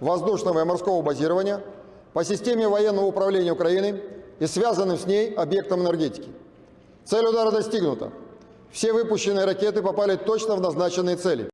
воздушного и морского базирования по системе военного управления Украины и связанным с ней объектам энергетики. Цель удара достигнута. Все выпущенные ракеты попали точно в назначенные цели.